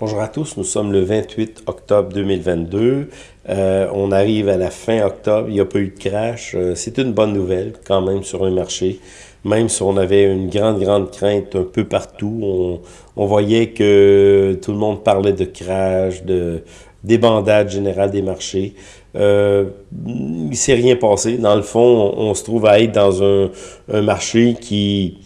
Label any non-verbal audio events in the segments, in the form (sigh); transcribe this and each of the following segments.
Bonjour à tous, nous sommes le 28 octobre 2022. Euh, on arrive à la fin octobre, il n'y a pas eu de crash. Euh, c'est une bonne nouvelle quand même sur un marché. Même si on avait une grande, grande crainte un peu partout, on, on voyait que tout le monde parlait de crash, de débandade générale des marchés. Euh, il s'est rien passé. Dans le fond, on, on, se trouve à être dans un, un marché qui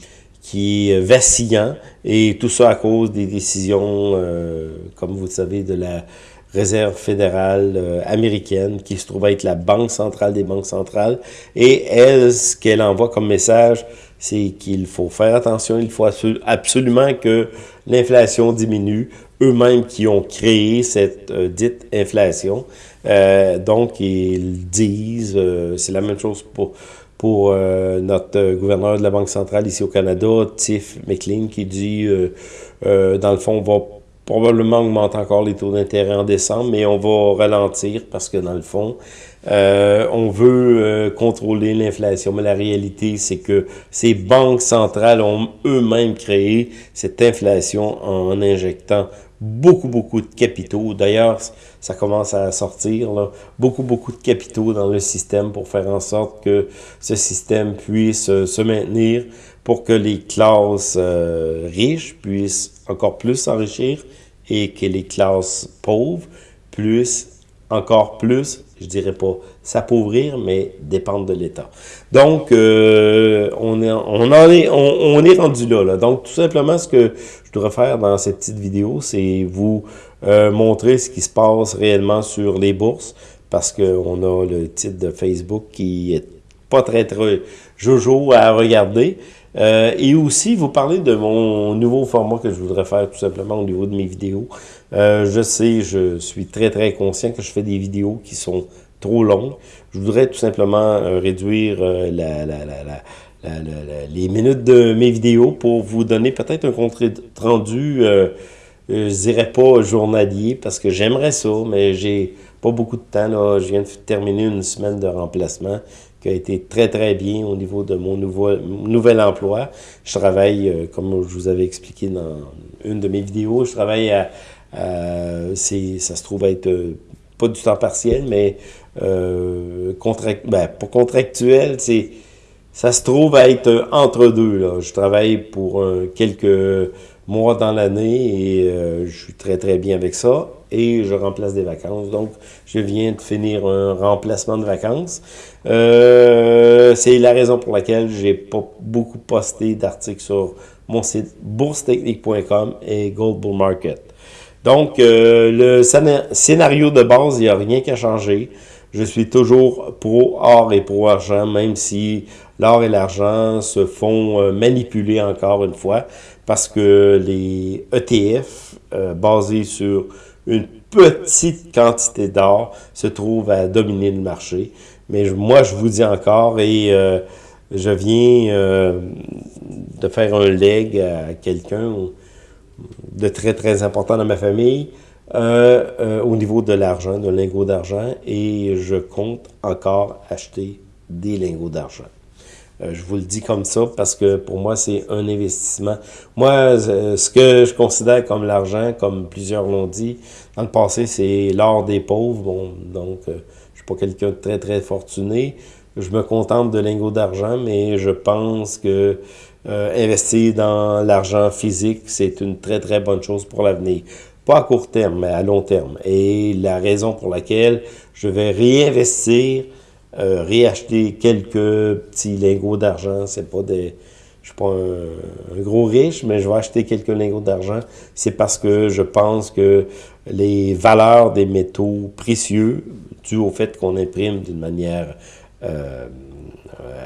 qui est vacillant, et tout ça à cause des décisions, euh, comme vous le savez, de la Réserve fédérale euh, américaine, qui se trouve être la banque centrale des banques centrales. Et elle, ce qu'elle envoie comme message, c'est qu'il faut faire attention, il faut absolument que l'inflation diminue, eux-mêmes qui ont créé cette euh, dite inflation. Euh, donc, ils disent, euh, c'est la même chose pour pour euh, notre euh, gouverneur de la Banque centrale ici au Canada, Tiff McLean, qui dit, euh, dans le fond, on va probablement augmenter encore les taux d'intérêt en décembre, mais on va ralentir parce que, dans le fond, on veut contrôler l'inflation. Mais la réalité, c'est que ces banques centrales ont eux-mêmes créé cette inflation en injectant beaucoup, beaucoup de capitaux. D'ailleurs, ça commence à sortir, là, beaucoup, beaucoup de capitaux dans le système pour faire en sorte que ce système puisse euh, se maintenir pour que les classes euh, riches puissent encore plus s'enrichir et que les classes pauvres puissent encore plus, je dirais pas s'appauvrir, mais dépendre de l'État. Donc, euh, on, est, on, en est, on, est rendu là. Donc, tout simplement, ce que je devrais faire dans cette petite vidéo, c'est vous euh, montrer ce qui se passe réellement sur les bourses, parce qu'on a le titre de Facebook qui est pas très, très jojo à regarder. Euh, et aussi, vous parler de mon nouveau format que je voudrais faire tout simplement au niveau de mes vidéos. Euh, je sais, je suis très très conscient que je fais des vidéos qui sont trop longues. Je voudrais tout simplement euh, réduire euh, la, la, la, les minutes de mes vidéos pour vous donner peut-être un compte rendu, euh, je dirais pas journalier, parce que j'aimerais ça, mais j'ai pas beaucoup de temps. Là. Je viens de terminer une semaine de remplacement qui a été très, très bien au niveau de mon nouveau, nouvel emploi. Je travaille, comme je vous avais expliqué dans une de mes vidéos, je travaille à, ça se trouve être euh, pas du temps partiel, mais euh, contract, ben, pour contractuel, c'est ça se trouve être entre deux. Là. Je travaille pour quelques mois dans l'année et euh, je suis très très bien avec ça et je remplace des vacances. Donc, je viens de finir un remplacement de vacances. Euh, c'est la raison pour laquelle j'ai pas beaucoup posté d'articles sur mon site boursetechnique.com et Gold Bull Market. Donc, euh, le scénario de base, il n'y a rien qu'à changer. Je suis toujours pro-or et pro-argent, même si l'or et l'argent se font euh, manipuler encore une fois, parce que les ETF, euh, basés sur une petite quantité d'or, se trouvent à dominer le marché. Mais moi, je vous dis encore, et euh, je viens euh, de faire un leg à quelqu'un de très, très important dans ma famille, euh, euh, au niveau de l'argent, de lingots d'argent, et je compte encore acheter des lingots d'argent. Euh, je vous le dis comme ça parce que pour moi, c'est un investissement. Moi, euh, ce que je considère comme l'argent, comme plusieurs l'ont dit, dans le passé, c'est l'or des pauvres. Bon, donc, je suis pas quelqu'un de très, très fortuné. Je me contente de lingots d'argent, mais je pense que euh, investir dans l'argent physique, c'est une très, très bonne chose pour l'avenir. Pas à court terme, mais à long terme. Et la raison pour laquelle je vais réinvestir euh, réacheter quelques petits lingots d'argent. C'est pas des. Je suis pas un, gros riche, mais je vais acheter quelques lingots d'argent. C'est parce que je pense que les valeurs des métaux précieux, dû au fait qu'on imprime d'une manière euh,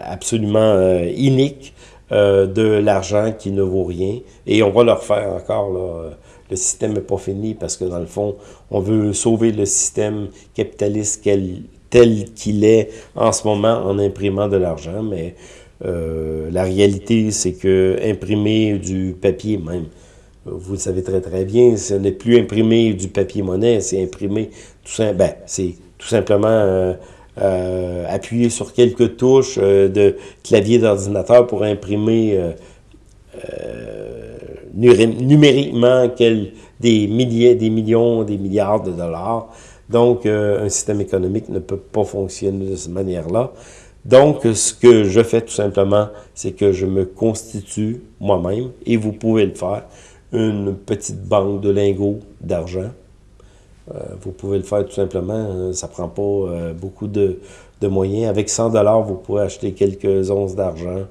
absolument euh, inique, euh, de l'argent qui ne vaut rien. Et on va le refaire encore, là. Le système n'est pas fini parce que, dans le fond, on veut sauver le système capitaliste tel qu'il est en ce moment en imprimant de l'argent, mais euh, la réalité, c'est que imprimer du papier même, vous le savez très très bien, ce n'est plus imprimer du papier monnaie, c'est imprimer tout simplement, tout simplement euh, euh, appuyer sur quelques touches euh, de clavier d'ordinateur pour imprimer euh, numériquement des milliers, des millions, des milliards de dollars. Donc, un système économique ne peut pas fonctionner de cette manière-là. Donc, ce que je fais tout simplement, c'est que je me constitue moi-même, et vous pouvez le faire, une petite banque de lingots d'argent. Euh, vous pouvez le faire tout simplement, hein, ça prend pas euh, beaucoup de, moyens. Avec 100 dollars, vous pouvez acheter quelques onces d'argent.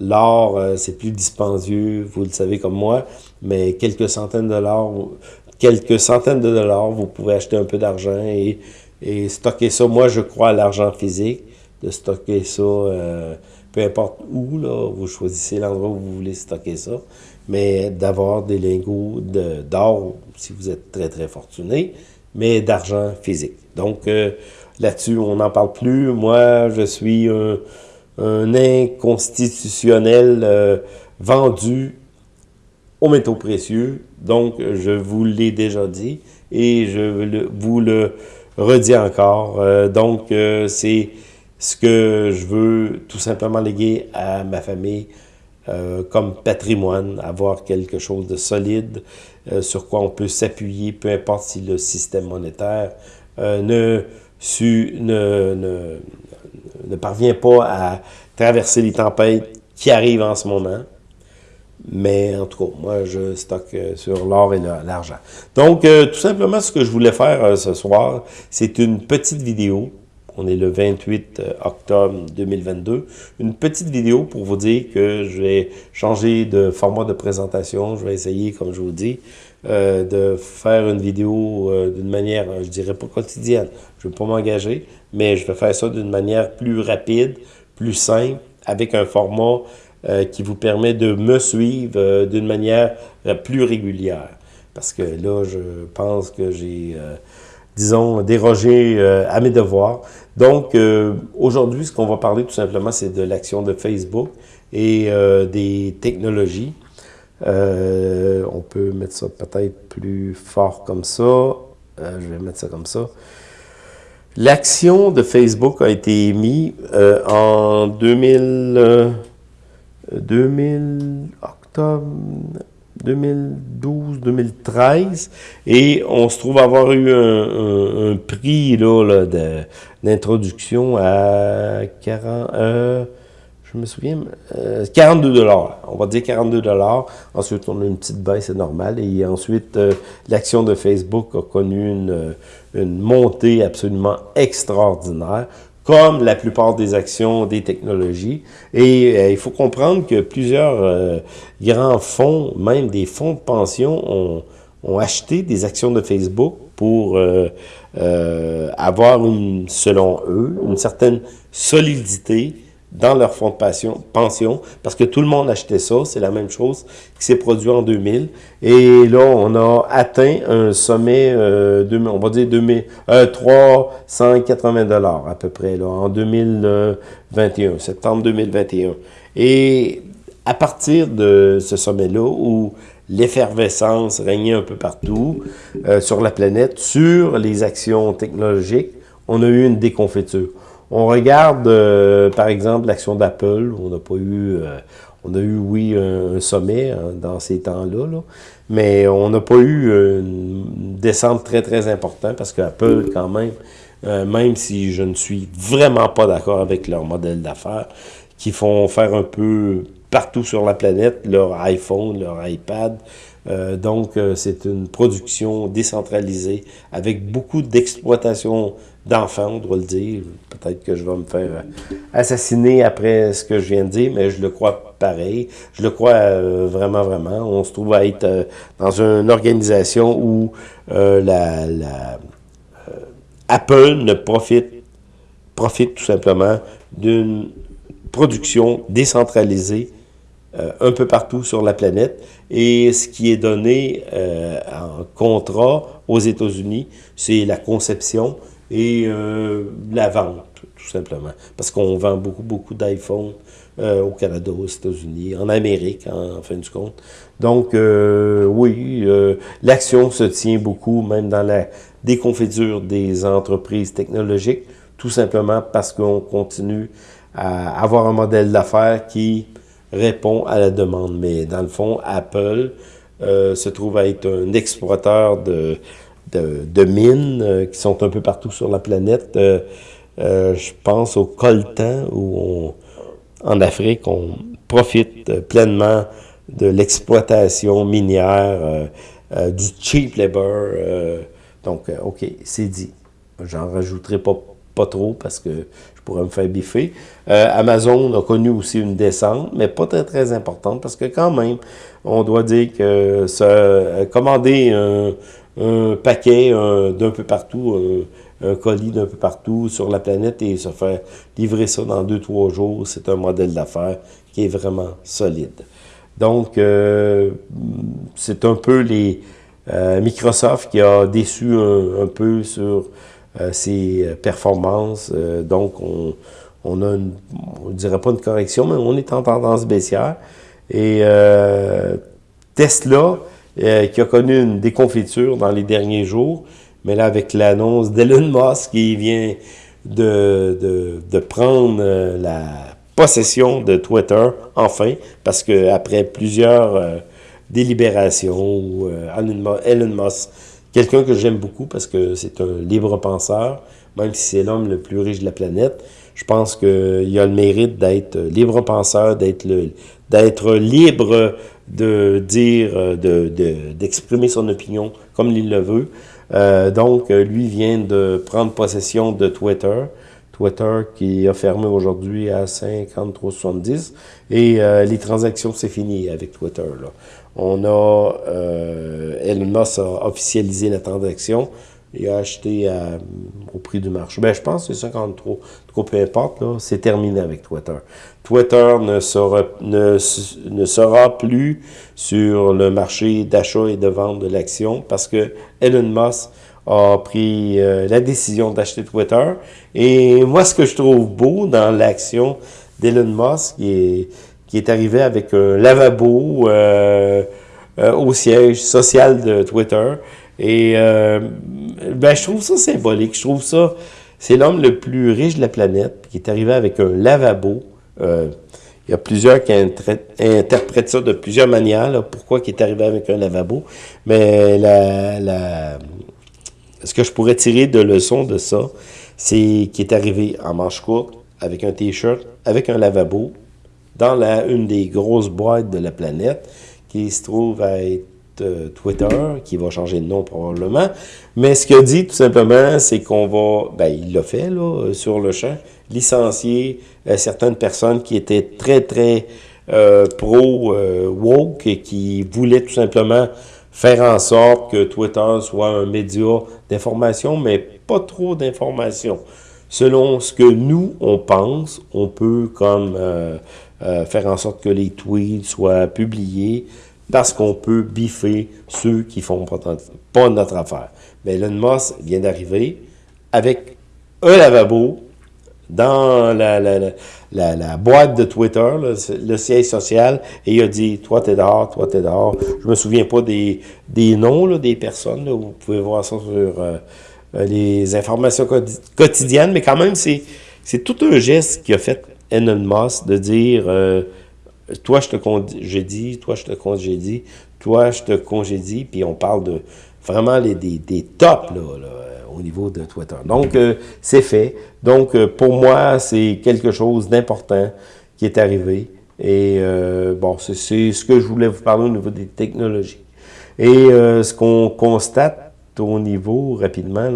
L'or, c'est plus dispendieux, vous le savez comme moi, mais quelques centaines de dollars, quelques centaines de dollars, vous pouvez acheter un peu d'argent et, stocker ça. Moi, je crois à l'argent physique, de stocker ça, euh, peu importe où, là, vous choisissez l'endroit où vous voulez stocker ça, mais d'avoir des lingots d'or, si vous êtes très, très fortuné, mais d'argent physique. Donc, euh, là-dessus, on n'en parle plus. Moi, je suis un, inconstitutionnel euh, vendu aux métaux précieux. Donc, je vous l'ai déjà dit et je vous le redis encore. Euh, donc, c'est ce que je veux tout simplement léguer à ma famille euh, comme patrimoine, avoir quelque chose de solide sur quoi on peut s'appuyer, peu importe si le système monétaire ne, su, ne, ne, ne parvient pas à traverser les tempêtes qui arrivent en ce moment. Mais en tout cas, moi, je stocke euh, sur l'or et l'argent. Donc, euh, tout simplement, ce que je voulais faire euh, ce soir, c'est une petite vidéo. On est le 28 octobre 2022. Une petite vidéo pour vous dire que je vais changer de format de présentation. Je vais essayer, comme je vous dis, de faire une vidéo d'une manière, je dirais pas quotidienne. Je ne vais pas m'engager, mais je vais faire ça d'une manière plus rapide, plus simple, avec un format euh, qui vous permet de me suivre euh, d'une manière euh, plus régulière. Parce que là, je pense que j'ai, disons, dérogé à mes devoirs. Donc, aujourd'hui, ce qu'on va parler tout simplement, c'est de l'action de Facebook et des technologies. on peut mettre ça peut-être plus fort comme ça. je vais mettre ça comme ça. L'action de Facebook a été émise en 2000... 2000, octobre 2012-2013, et on se trouve avoir eu un, prix là, d'introduction à 40, euh, je me souviens, 42 euh, dollars. On va dire 42 dollars. Ensuite, on a une petite baisse, c'est normal. Et ensuite, euh, l'action de Facebook a connu une, une montée absolument extraordinaire comme la plupart des actions des technologies. Et euh, il faut comprendre que plusieurs euh, grands fonds, même des fonds de pension, ont, acheté des actions de Facebook pour euh, avoir, selon eux, une certaine solidité dans leur fonds de pension, pension, parce que tout le monde achetait ça, c'est la même chose qui s'est produit en 2000. Et là, on a atteint un sommet, euh, on va dire 2000, euh, 380 dollars à peu près, là, en 2021, septembre 2021. Et à partir de ce sommet-là, où l'effervescence régnait un peu partout euh, sur la planète, sur les actions technologiques, on a eu une déconfiture. On regarde, euh, par exemple, l'action d'Apple. On n'a pas eu... Euh, on a eu, oui, un, sommet hein, dans ces temps-là, mais on n'a pas eu une descente très, très importante parce qu'Apple, quand même, euh, même si je ne suis vraiment pas d'accord avec leur modèle d'affaires, qui font faire un peu partout sur la planète, leur iPhone, leur iPad. donc, c'est une production décentralisée avec beaucoup d'exploitation d'enfants, on doit le dire. Peut-être que je vais me faire euh, assassiner après ce que je viens de dire, mais je le crois pareil. Je le crois euh, vraiment, vraiment. On se trouve à être euh, dans une organisation où la, Apple ne profite, profite tout simplement d'une production décentralisée un peu partout sur la planète. Et ce qui est donné en contrat aux États-Unis, c'est la conception, et euh, la vente, tout simplement. Parce qu'on vend beaucoup, beaucoup d'iPhone euh, au Canada, aux États-Unis, en Amérique, en, fin de compte. Donc, euh, oui, l'action se tient beaucoup, même dans la déconfiture des entreprises technologiques, tout simplement parce qu'on continue à avoir un modèle d'affaires qui répond à la demande. Mais dans le fond, Apple se trouve à être un exploiteur de, de, mines qui sont un peu partout sur la planète. je pense au coltan, où en Afrique, on profite pleinement de l'exploitation minière, du cheap labor. donc, OK, c'est dit. J'en rajouterai pas, pas trop parce que je pourrais me faire biffer. Euh, Amazon a connu aussi une descente, mais pas très, très importante parce que quand même, on doit dire que euh, commander un, paquet d'un peu partout, un, colis d'un peu partout sur la planète et se faire livrer ça dans deux, trois jours, c'est un modèle d'affaires qui est vraiment solide. Donc, euh, c'est un peu les Microsoft qui a déçu un peu sur euh, ses euh, performances. Euh, donc, on, on a, une, on dirait pas une correction, mais on est en tendance baissière. Et Tesla, qui a connu une déconfiture dans les derniers jours, mais là, avec l'annonce d'Elon Musk qui vient de, de, prendre la possession de Twitter, enfin, parce que après plusieurs délibérations, Elon Musk Quelqu'un que j'aime beaucoup parce que c'est un libre penseur, même si c'est l'homme le plus riche de la planète. Je pense qu'il a le mérite d'être libre penseur, d'être libre de dire, d'exprimer de, son opinion comme il le veut. Euh, donc, lui vient de prendre possession de Twitter. Twitter qui a fermé aujourd'hui à 53,70 et euh, les transactions, c'est fini avec Twitter. Là. On a, euh, Elon Musk a officialisé la transaction. Il a acheté au prix du marché. Ben, je pense que c'est 53. Trop peu importe, c'est terminé avec Twitter. Twitter ne sera, ne sera plus sur le marché d'achat et de vente de l'action parce que Elon Musk a pris euh, la décision d'acheter Twitter. Et moi, ce que je trouve beau dans l'action d'Elon Musk, qui est qui est arrivé avec un lavabo euh, euh, au siège social de Twitter. Et ben, je trouve ça symbolique. Je trouve ça... C'est l'homme le plus riche de la planète qui est arrivé avec un lavabo. il y a plusieurs qui interprètent ça de plusieurs manières, pourquoi il est arrivé avec un lavabo. Mais la, ce que je pourrais tirer de leçon de ça, c'est qu'il est arrivé en manche courte, avec un t-shirt, avec un lavabo, dans la, une des grosses boîtes de la planète, qui se trouve à être euh, Twitter, qui va changer de nom probablement. Mais ce qu'il a dit, tout simplement, c'est qu'on va, ben, il l'a fait, là, euh, sur le champ, licencier euh, certaines personnes qui étaient très, très pro-woke et qui voulaient tout simplement faire en sorte que Twitter soit un média d'information, mais pas trop d'information. Selon ce que nous, on pense, on peut comme euh, faire en sorte que les tweets soient publiés, parce qu'on peut biffer ceux qui font pas notre affaire. Mais Elon Musk vient d'arriver avec un lavabo dans la, boîte de Twitter, le, siège social, et il a dit, toi t'es dehors, toi t'es dehors. Je me souviens pas des, noms des personnes, vous pouvez voir ça sur euh, euh, les informations quotidiennes, mais quand même, c'est tout un geste qui a fait Elon Musk de dire euh, toi je te congédie, toi je te congédie, toi je te congédie, puis on parle de vraiment les, des, des tops là, au niveau de Twitter. Donc euh, c'est fait. Donc euh, pour moi c'est quelque chose d'important qui est arrivé. Et bon, c'est ce que je voulais vous parler au niveau des technologies. Et ce qu'on constate au niveau, rapidement,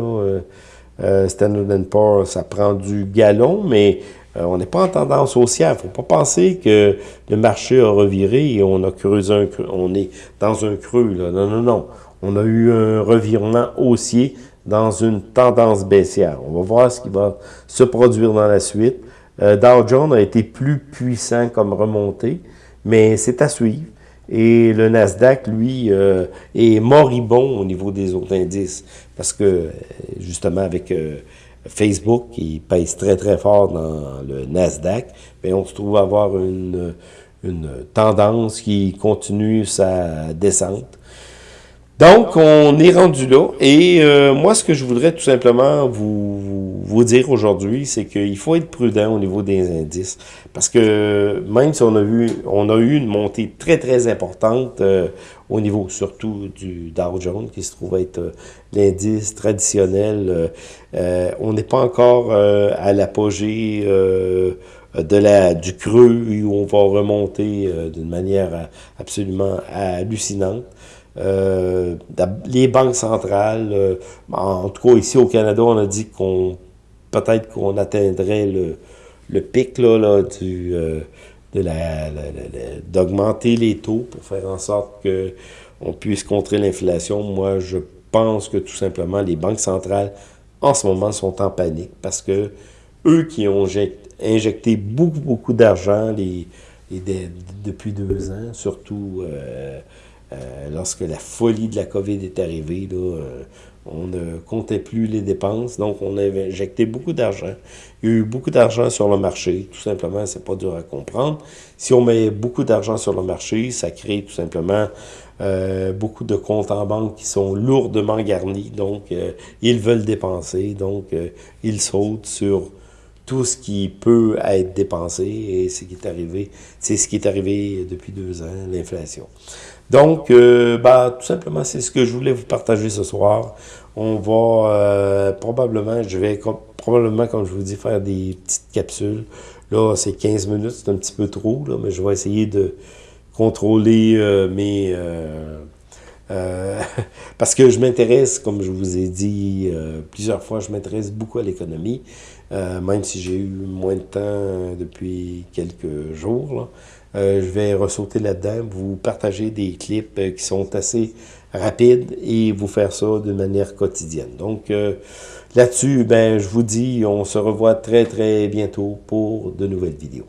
là, Standard Poor's, ça prend du galon, mais euh, on n'est pas en tendance haussière. Il ne faut pas penser que le marché a reviré et on a creusé un creux. On est dans un creux. Là. Non, non, non. On a eu un revirement haussier dans une tendance baissière. On va voir ce qui va se produire dans la suite. Euh, Dow Jones a été plus puissant comme remontée, mais c'est à suivre. Et le Nasdaq, lui, euh, est moribond au niveau des autres indices. Parce que, justement, avec Facebook qui pèse très très fort dans le Nasdaq, mais on se trouve avoir une, une tendance qui continue sa descente. Donc, on est rendu là. Et euh, moi, ce que je voudrais tout simplement vous, dire aujourd'hui, c'est qu'il faut être prudent au niveau des indices. Parce que même si on a vu, on a eu une montée très, très importante euh, au niveau surtout du Dow Jones, qui se trouve être euh, l'indice traditionnel, on n'est pas encore à l'apogée de la du creux où on va remonter d'une manière absolument hallucinante. Euh, les banques centrales, euh, en tout cas ici au Canada, on a dit qu'on peut-être qu'on atteindrait le, le pic là, du, euh, de la, d'augmenter les taux pour faire en sorte que on puisse contrer l'inflation. Moi, je pense que tout simplement les banques centrales en ce moment sont en panique parce que eux qui ont injecté beaucoup, beaucoup d'argent depuis deux ans, surtout euh, lorsque la folie de la COVID est arrivée, euh, on ne comptait plus les dépenses, donc on a injecté beaucoup d'argent. Il y a eu beaucoup d'argent sur le marché, tout simplement, c'est pas dur à comprendre. Si on met beaucoup d'argent sur le marché, ça crée tout simplement euh, beaucoup de comptes en banque qui sont lourdement garnis, donc ils veulent dépenser, donc ils sautent sur tout ce qui peut être dépensé et ce arrivé, c'est ce qui est arrivé depuis deux ans, l'inflation. Donc, euh, bah, tout simplement, c'est ce que je voulais vous partager ce soir. On va euh, probablement, je vais probablement, comme je vous dis, faire des petites capsules. Là, c'est 15 minutes, c'est un petit peu trop, là, mais je vais essayer de contrôler euh, mes... (laughs) parce que je m'intéresse, comme je vous ai dit plusieurs fois, je m'intéresse beaucoup à l'économie, même si j'ai eu moins de temps depuis quelques jours. Là. Euh, je vais ressauter là-dedans, vous partager des clips euh, qui sont assez rapides et vous faire ça de manière quotidienne. Donc euh, là-dessus, ben, je vous dis, on se revoit très très bientôt pour de nouvelles vidéos.